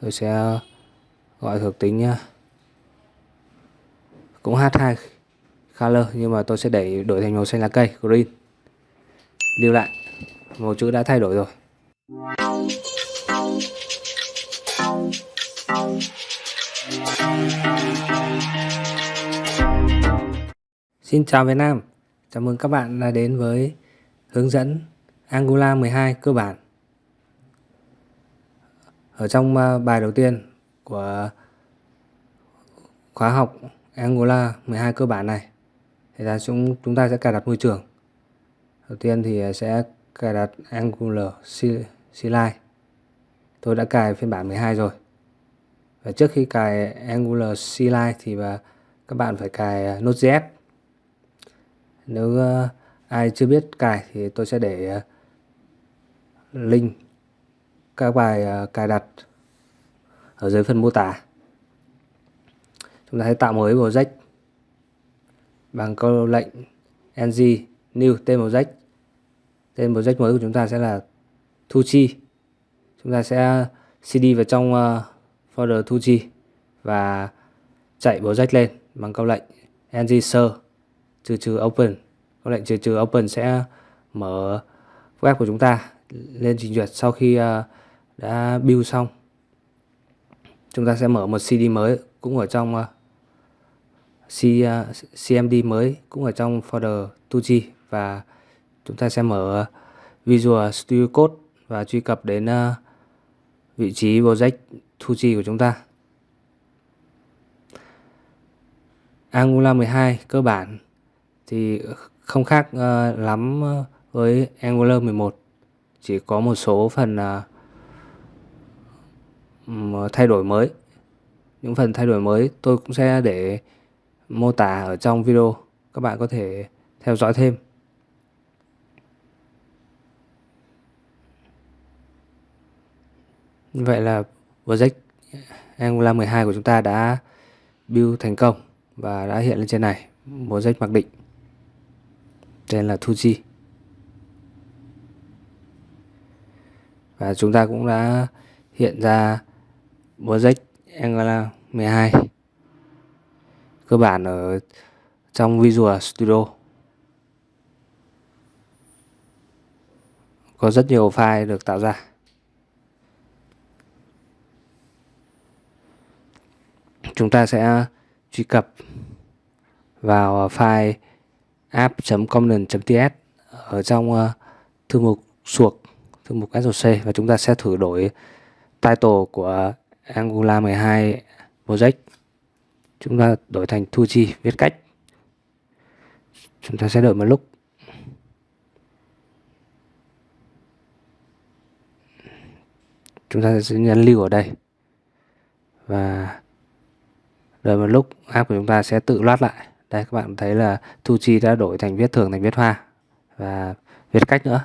tôi sẽ gọi thuộc tính nhá. Cũng H2 color nhưng mà tôi sẽ đẩy đổi thành màu xanh lá cây, green. Lưu lại, màu chữ đã thay đổi rồi. Xin chào Việt Nam, Chào mừng các bạn đã đến với hướng dẫn Angular 12 cơ bản. Ở trong à, bài đầu tiên của khóa học Angular 12 cơ bản này, thì là chúng chúng ta sẽ cài đặt môi trường. Đầu tiên thì à, sẽ cài đặt Angular CLI tôi đã cài phiên bản 12 rồi. Và trước khi cài Angular CLI thì à, các bạn phải cài Node.js nếu ai chưa biết cài thì tôi sẽ để link các bài ờ, cài đặt ở dưới phần mô tả. Chúng ta hãy tạo mới project bằng câu lệnh ng new tên project tên project mới của chúng ta sẽ là thu chi chúng ta sẽ ờ, cd vào trong uh, folder chi và chạy project lên bằng câu lệnh ng ser trừ trừ open. Câu lệnh trừ trừ open sẽ mở web của chúng ta lên trình duyệt sau khi uh, đã build xong. Chúng ta sẽ mở một cd mới cũng ở trong uh, C, ờ, uh, cmd mới cũng ở trong folder 2G và chúng ta sẽ mở ờ, Visual Studio Code và truy cập đến uh, vị trí project 2G của chúng ta. Angular 12 cơ bản thì không khác uh, lắm với Angular 11 chỉ có một số phần uh, Ờ, thay đổi mới. Những phần thay đổi mới tôi cũng sẽ để mô tả ở trong video. Các bạn có thể theo dõi thêm. Vậy là project Angular 12 của chúng ta đã build thành công và đã hiện lên trên này. Project mặc định. Tên là 2G và chúng ta cũng đã hiện ra project Angular 12 cơ bản ở trong Visual Studio. Có rất nhiều file được tạo ra. Chúng ta sẽ truy cập vào file app.component.ts ở trong ờ, thư mục suộc, thư mục SOC và chúng ta sẽ thử đổi title của Angular 12 project. Chúng ta đổi thành thu chi, viết cách. Chúng ta sẽ đợi một lúc. Chúng ta sẽ nhấn lưu ở đây. Và đợi một lúc, app của chúng ta sẽ tự loát lại. Đây, các bạn thấy là thu chi đã đổi thành viết thường thành viết hoa. Và viết cách nữa.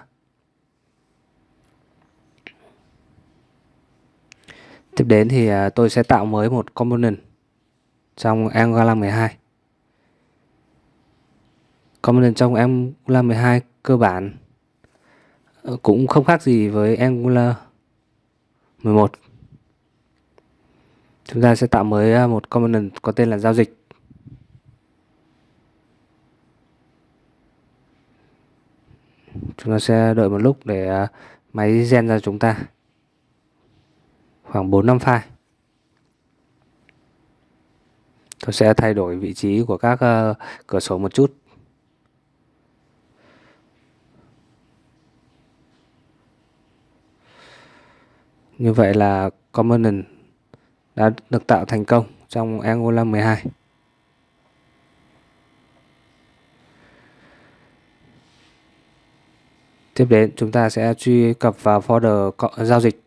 Tiếp đến thì à, tôi sẽ tạo mới một component trong Angular 12 component trong Angular 12 cơ bản ờ, cũng không khác gì với Angular 11 chúng ta sẽ tạo mới à, một component có tên là giao dịch. Chúng ta sẽ đợi một lúc để à, máy gen ra chúng ta khoảng 4 năm file. Tôi sẽ thay đổi vị trí của các uh, cửa sổ một chút. Như vậy là component đã được tạo thành công trong Angular 12 Tiếp đến chúng ta sẽ truy cập vào folder giao dịch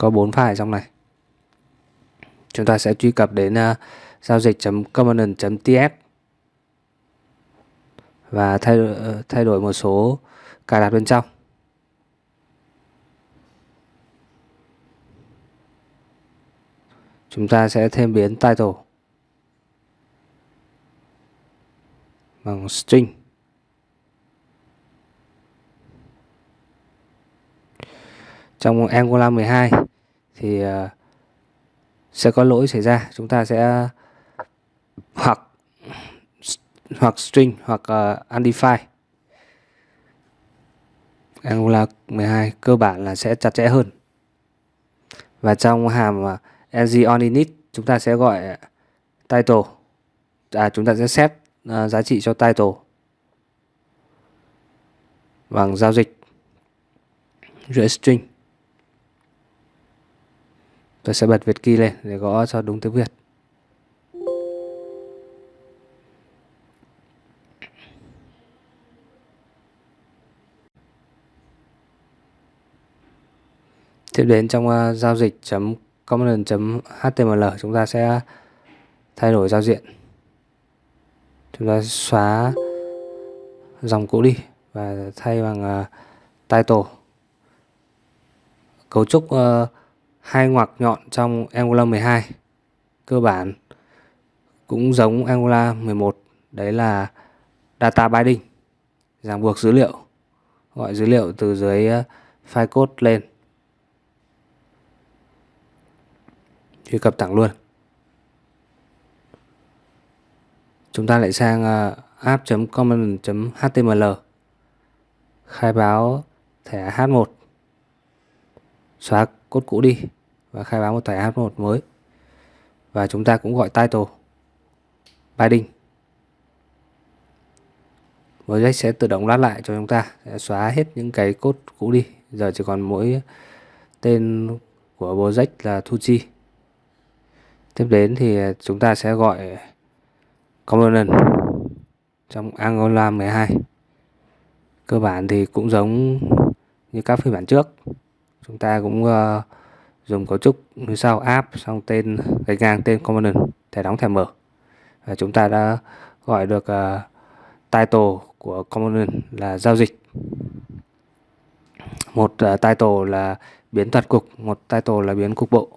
có 4 file trong này. Chúng ta sẽ truy cập đến uh, giao dịch.component.ts và thay đổi, thay đổi một số cài đặt bên trong. Chúng ta sẽ thêm biến title bằng string. Trong Angular 12 thì ờ, sẽ có lỗi xảy ra. Chúng ta sẽ hoặc hoặc string hoặc uh, undefined. Angular 12 cơ bản là sẽ chặt chẽ hơn. Và trong hàm ờ, uh, ng on init chúng ta sẽ gọi title. À chúng ta sẽ set uh, giá trị cho title bằng giao dịch giữa string tôi sẽ bật Việt key lên để gõ cho đúng tiếng Việt. Tiếp đến trong uh, giao dịch chấm .html chúng ta sẽ thay đổi giao diện. Chúng ta xóa dòng cũ đi và thay bằng uh, title. Cấu trúc uh, hai ngoặc nhọn trong Angular 12 cơ bản cũng giống Angular 11 đấy là data binding, ràng buộc dữ liệu, gọi dữ liệu từ dưới ờ, file code lên. Truy cập thẳng luôn. Chúng ta lại sang ờ, app.common.html khai báo thẻ H1 xóa cốt cũ đi và khai báo một thẻ H1 mới. Và chúng ta cũng gọi title binding. Project sẽ tự động lát lại cho chúng ta sẽ xóa hết những cái cốt cũ đi. Giờ chỉ còn mỗi tên của project là thu chi tiếp đến thì chúng ta sẽ gọi component trong Angular 12 cơ bản thì cũng giống như các phiên bản trước. Chúng ta cũng uh, dùng cấu trúc như sau app xong tên gạch ngang tên component thẻ đóng thẻ mở. Và chúng ta đã gọi được uh, title của component là giao dịch. Một uh, title là biến toàn cục một title là biến cục bộ.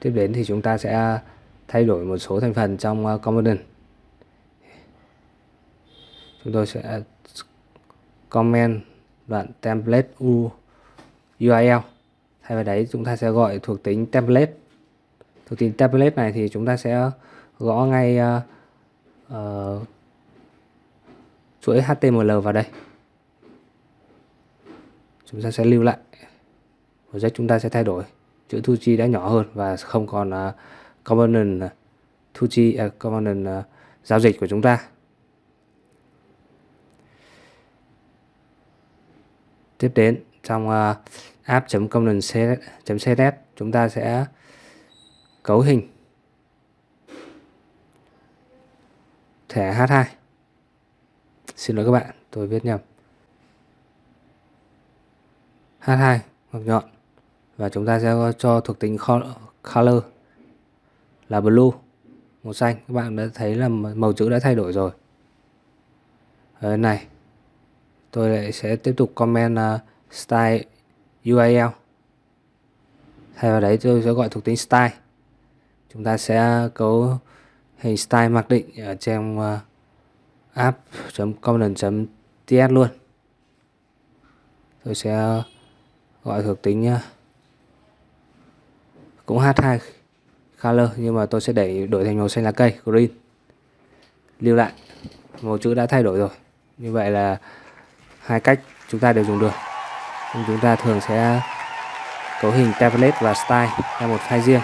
Tiếp đến thì chúng ta sẽ thay đổi một số thành phần trong ờ, uh, component. Chúng tôi sẽ comment đoạn template u URL. Thay vào đấy chúng ta sẽ gọi thuộc tính template. Thuộc tính template này thì chúng ta sẽ gõ ngay uh, uh, chuỗi HTML vào đây. Chúng ta sẽ lưu lại. Project chúng ta sẽ thay đổi chữ thu chi đã nhỏ hơn và không còn uh, component thu chi uh, component uh, giao dịch của chúng ta. Tiếp đến trong à, uh, app.component.css chúng ta sẽ cấu hình. Thẻ H2 xin lỗi các bạn tôi viết nhầm. H2 hoặc nhọn. Và chúng ta sẽ cho thuộc tính color là blue màu xanh. Các bạn đã thấy là màu chữ đã thay đổi rồi. Ở này tôi lại sẽ tiếp tục comment uh, style URL thay vào đấy tôi sẽ gọi thuộc tính style. Chúng ta sẽ cấu hình style mặc định ở trong uh, ờ, app.component.ts luôn. Tôi sẽ gọi thuộc tính uh, cũng H2 color nhưng mà tôi sẽ đẩy đổi thành màu xanh lá cây, green. Lưu lại, màu chữ đã thay đổi rồi. Như vậy là hai cách chúng ta đều dùng được. Nhưng chúng ta thường sẽ cấu hình template và style theo một file riêng,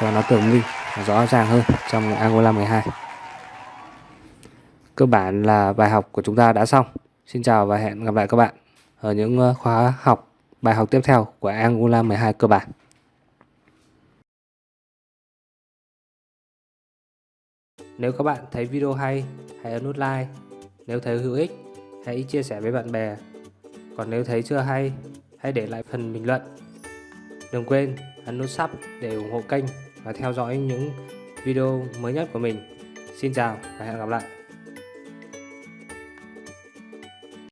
cho nó tường minh rõ ràng hơn trong Angular 12 cơ bản là bài học của chúng ta đã xong. Xin chào và hẹn gặp lại các bạn ở những ờ, khóa học, bài học tiếp theo của Angular 12 cơ bản. Nếu các bạn thấy video hay, hãy ấn nút like. Nếu thấy hữu ích, hãy chia sẻ với bạn bè. Còn nếu thấy chưa hay, hãy để lại phần bình luận. Đừng quên ấn nút sub để ủng hộ kênh và theo dõi những video mới nhất của mình. Xin chào và hẹn gặp lại.